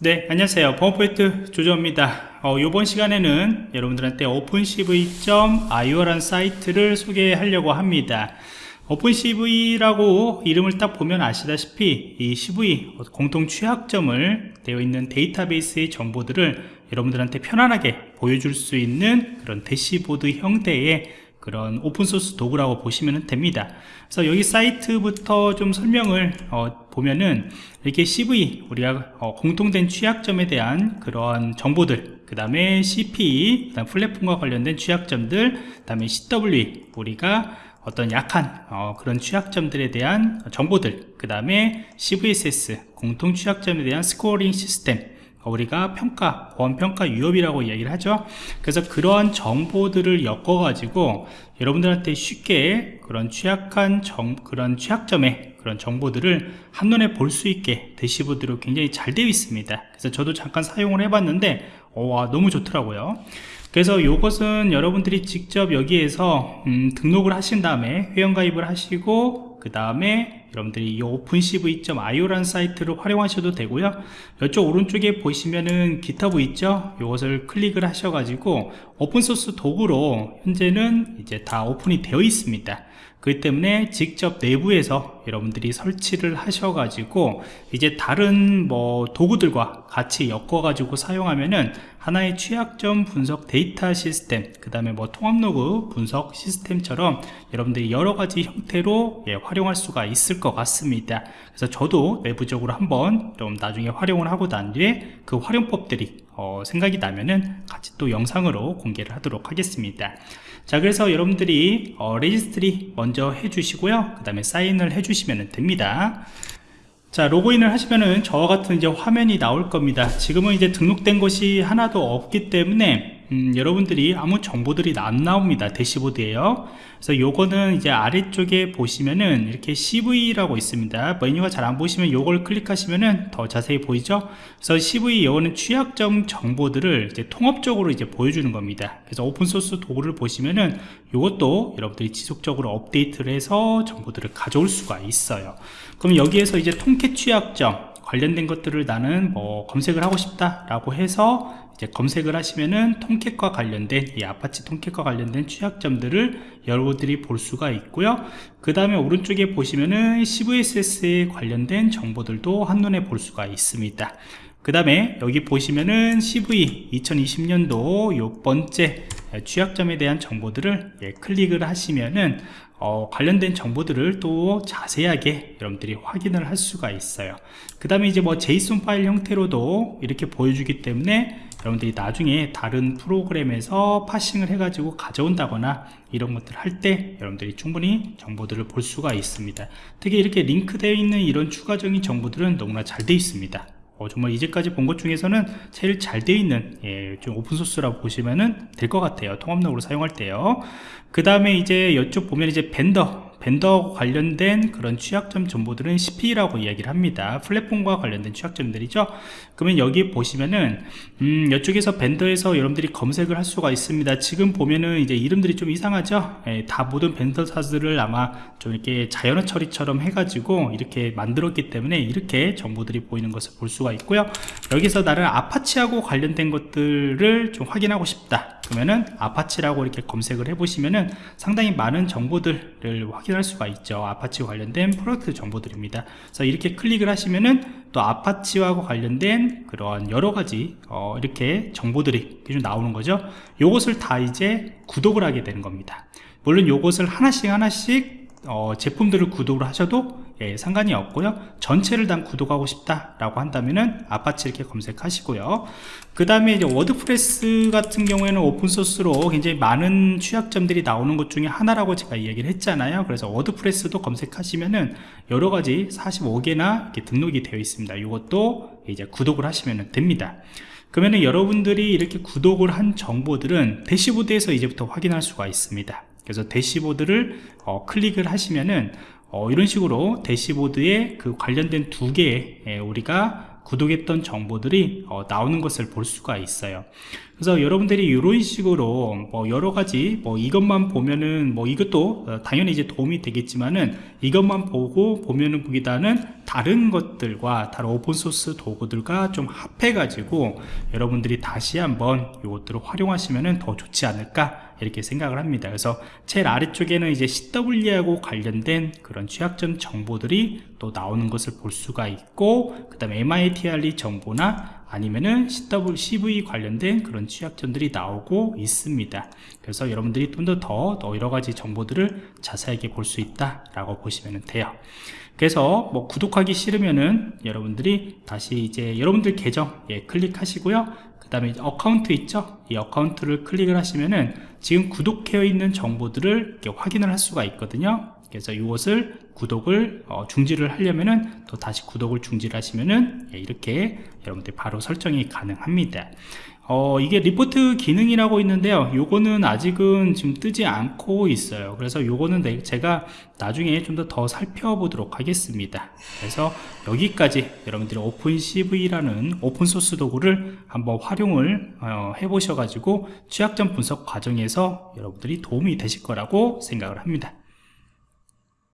네 안녕하세요. 보안포인트 조조입니다. 어, 이번 시간에는 여러분들한테 opencv.io라는 사이트를 소개하려고 합니다. opencv라고 이름을 딱 보면 아시다시피 이 cv 공통 취약점을 되어 있는 데이터베이스의 정보들을 여러분들한테 편안하게 보여줄 수 있는 그런 대시보드 형태의 그런 오픈소스 도구라고 보시면 됩니다. 그래서 여기 사이트부터 좀 설명을 어, 보면은 이렇게 CVE 우리가 어, 공통된 취약점에 대한 그런 정보들 그 다음에 CPE 그다음 플랫폼과 관련된 취약점들 그 다음에 CWE 우리가 어떤 약한 어, 그런 취약점들에 대한 정보들 그 다음에 CVSS 공통 취약점에 대한 scoring 시스템 우리가 평가, 보안평가 유형이라고 이야기를 하죠. 그래서 그러한 정보들을 엮어 가지고 여러분들한테 쉽게 그런 취약한 정, 그런 취약점의 그런 정보들을 한눈에 볼 수 있게 대시보드로 굉장히 잘 되어 있습니다. 그래서 저도 잠깐 사용을 해봤는데 어, 와, 너무 좋더라고요. 그래서 이것은 여러분들이 직접 여기에서 음, 등록을 하신 다음에 회원가입을 하시고 그 다음에 여러분들이 이 opencv.io라는 사이트를 활용하셔도 되고요. 이쪽 오른쪽에 보시면은 GitHub 있죠? 이것을 클릭을 하셔가지고 오픈소스 도구로 현재는 이제 다 오픈이 되어 있습니다. 그렇기 때문에 직접 내부에서 여러분들이 설치를 하셔가지고 이제 다른 뭐 도구들과 같이 엮어 가지고 사용하면은 하나의 취약점 분석 데이터 시스템 그 다음에 뭐 통합 로그 분석 시스템처럼 여러분들이 여러가지 형태로 예, 활용할 수가 것 같습니다. 그래서 저도 내부적으로 한번 좀 나중에 활용을 하고 난 뒤에 그 활용법들이 어, 생각이 나면은 같이 또 영상으로 공개를 하도록 하겠습니다. 자 그래서 여러분들이 어, register 먼저 해주시고요. 그 다음에 사인을 해주시면 됩니다. 자 로그인을 하시면은 저와 같은 이제 화면이 나올 겁니다. 지금은 이제 등록된 것이 하나도 없기 때문에 음, 여러분들이 아무 정보들이 안 나옵니다. 대시보드에요. 그래서 요거는 이제 아래쪽에 보시면은 이렇게 CV라고 있습니다. 메뉴가 잘 안 보시면 요걸 클릭하시면은 더 자세히 보이죠? 그래서 CV 요거는 취약점 정보들을 이제 통합적으로 이제 보여주는 겁니다. 그래서 오픈소스 도구를 보시면은 요것도 여러분들이 지속적으로 업데이트를 해서 정보들을 가져올 수가 있어요. 그럼 여기에서 이제 Tomcat 취약점 관련된 것들을 나는 뭐 검색을 하고 싶다 라고 해서 이제 검색을 하시면은 Tomcat과 관련된 이 Apache Tomcat과 관련된 취약점들을 여러분들이 볼 수가 있고요. 그 다음에 오른쪽에 보시면은 CVSS에 관련된 정보들도 한눈에 볼 수가 있습니다. 그 다음에 여기 보시면은 CVE 2020년도 요 번째 취약점에 대한 정보들을 예, 클릭을 하시면은 어, 관련된 정보들을 또 자세하게 여러분들이 확인을 할 수가 있어요. 그 다음에 이제 뭐 제이슨 파일 형태로도 이렇게 보여주기 때문에 여러분들이 나중에 다른 프로그램에서 파싱을 해가지고 가져온다거나 이런 것들 할 때 여러분들이 충분히 정보들을 볼 수가 있습니다. 특히 이렇게 링크되어 있는 이런 추가적인 정보들은 너무나 잘 되어 있습니다 어, 정말 이제까지 본 것 중에서는 제일 잘 되어 있는 예, 좀 오픈소스라고 보시면 될 것 같아요. 통합록으로 사용할 때요. 그 다음에 이제 이쪽 보면 이제 vendor vendor 관련된 그런 취약점 정보들은 CPE라고 이야기를 합니다. 플랫폼과 관련된 취약점들이죠. 그러면 여기 보시면은 음, 이쪽에서 vendor에서 여러분들이 검색을 할 수가 있습니다. 지금 보면은 이제 이름들이 좀 이상하죠? 예, 다 모든 vendor사들을 아마 좀 이렇게 자연어 처리처럼 해가지고 이렇게 만들었기 때문에 이렇게 정보들이 보이는 것을 볼 수가 있고요. 여기서 나는 Apache하고 관련된 것들을 좀 확인하고 싶다. 그러면은 Apache라고 이렇게 검색을 해 보시면은 상당히 많은 정보들을 확인 할 수가 있죠. 아파치 관련된 프로젝트 정보들입니다. 그래서 이렇게 클릭을 하시면은 또 Apache와 관련된 그런 여러가지 어 이렇게 정보들이 좀 나오는 거죠. 요것을 다 이제 구독을 하게 되는 겁니다. 물론 요것을 하나씩 하나씩 어 제품들을 구독을 하셔도 예, 상관이 없고요. 전체를 다 구독하고 싶다 라고 한다면은 아파치 이렇게 검색하시고요. 그 다음에 이제 WordPress 같은 경우에는 오픈소스로 굉장히 많은 취약점들이 나오는 것 중에 하나라고 제가 이야기를 했잖아요. 그래서 WordPress도 검색하시면은 여러가지 45개나 이렇게 등록이 되어 있습니다. 이것도 이제 구독을 하시면 됩니다. 그러면은 여러분들이 이렇게 구독을 한 정보들은 대시보드에서 이제부터 확인할 수가 있습니다. 그래서 대시보드를 어, 클릭을 하시면은 어, 이런 식으로 대시보드에 그 관련된 두 개의 우리가 구독했던 정보들이 어, 나오는 것을 볼 수가 있어요. 그래서 여러분들이 이런 식으로 뭐 여러 가지 뭐 이것만 보면은 뭐 이것도 어, 당연히 이제 도움이 되겠지만은 이것만 보고 보면은 보기보다는 다른 것들과 다른 오픈소스 도구들과 좀 합해 가지고 여러분들이 다시 한번 이것들을 활용하시면은 더 좋지 않을까 이렇게 생각을 합니다. 그래서 제일 아래쪽에는 이제 CW하고 관련된 그런 취약점 정보들이 또 나오는 것을 볼 수가 있고 그 다음에 MITRE 정보나 아니면은 CW, CV 관련된 그런 취약점들이 나오고 있습니다. 그래서 여러분들이 좀 더더 여러 가지 정보들을 자세하게 볼 수 있다 라고 보시면 돼요. 그래서 뭐 구독하기 싫으면은 여러분들이 다시 이제 여러분들 계정 예, 클릭하시고요 그 다음에 account 있죠? 이 account를 클릭을 하시면은 지금 구독되어 있는 정보들을 확인을 할 수가 있거든요. 그래서 이것을 구독을 어, 중지를 하려면은 또 다시 구독을 중지를 하시면은 예, 이렇게 여러분들 바로 설정이 가능합니다 어, 이게 리포트 기능이라고 있는데요. 요거는 아직은 지금 뜨지 않고 있어요. 그래서 요거는 내- 제가 나중에 좀 더 더 살펴보도록 하겠습니다. 그래서 여기까지 여러분들이 OpenCVE라는 오픈소스 도구를 한번 활용을 어, 해보셔 가지고 취약점 분석 과정에서 여러분들이 도움이 되실 거라고 생각을 합니다